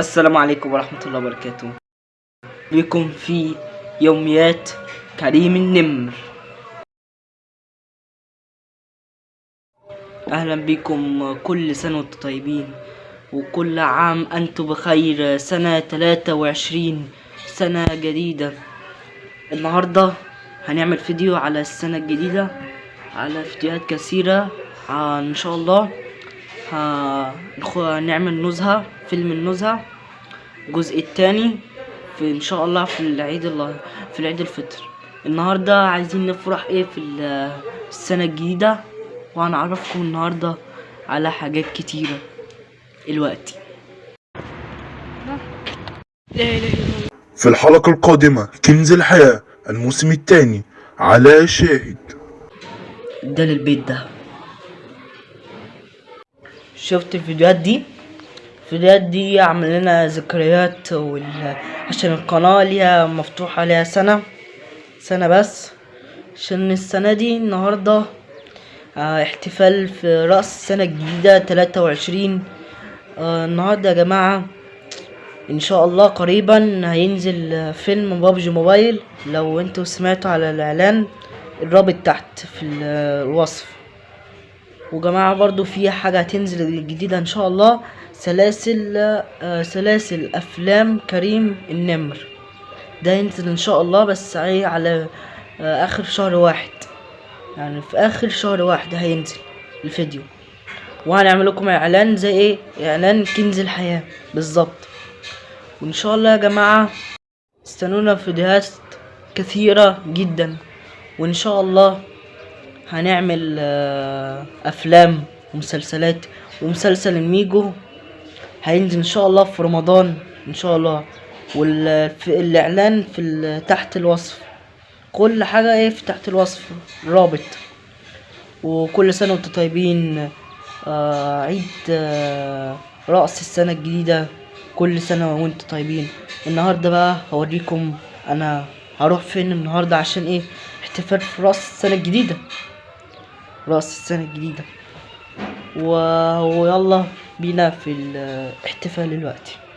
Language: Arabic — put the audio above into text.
السلام عليكم ورحمة الله وبركاته. بكم في يوميات كريم النمر. أهلا بكم كل سنة وأنتم طيبين وكل عام أنتم بخير. سنة تلاتة وعشرين سنة جديدة. النهاردة هنعمل فيديو على السنة الجديدة على فيديوهات كثيرة. آه، إن شاء الله هنعمل نزهة فيلم النزهة. الجزء التاني في إن شاء الله في العيد الله في العيد الفطر. النهارده عايزين نفرح إيه في ال- السنة الجديدة؟ وهنعرفكم النهارده على حاجات كتيرة. الوقت. في الحلقة القادمة كنز الحياة الموسم الثاني على شاهد. ده للبيت ده. شفت الفيديوهات دي؟ الفيديوهات دي عمل لنا ذكريات وال... عشان القناة ليها مفتوحة ليها سنة سنة بس. عشان السنة دي النهاردة آه احتفال في رأس السنة الجديدة تلاتة وعشرين. آه النهاردة يا جماعة إن شاء الله قريبا هينزل فيلم بابجي موبايل. لو أنتوا سمعتوا على الإعلان الرابط تحت في ال- الوصف. وجماعة برضو في حاجة هتنزل جديدة إن شاء الله. سلاسل آه، سلاسل أفلام كريم النمر. ده ينزل إن شاء الله بس إيه على آه، آخر شهر واحد. يعني في آخر شهر واحد هينزل الفيديو. وهنعمل لكم إعلان زي إيه إعلان كنز الحياة. بالظبط. وإن شاء الله يا جماعة استنونا في فيديوهات كثيرة جدا. وإن شاء الله هنعمل آه، أفلام ومسلسلات. ومسلسل الميجو هينزل إن شاء الله في رمضان إن شاء الله. والاعلان في تحت الوصف. كل حاجة إيه في تحت الوصف رابط. وكل سنة وأنتم طيبين. آه عيد آه رأس السنة الجديدة. كل سنة وأنتم طيبين. النهاردة بقى هوريكم أنا هروح فين النهاردة عشان إيه؟ احتفال في رأس السنة الجديدة. رأس السنة الجديدة. ويلا بينا في الاحتفال دلوقتي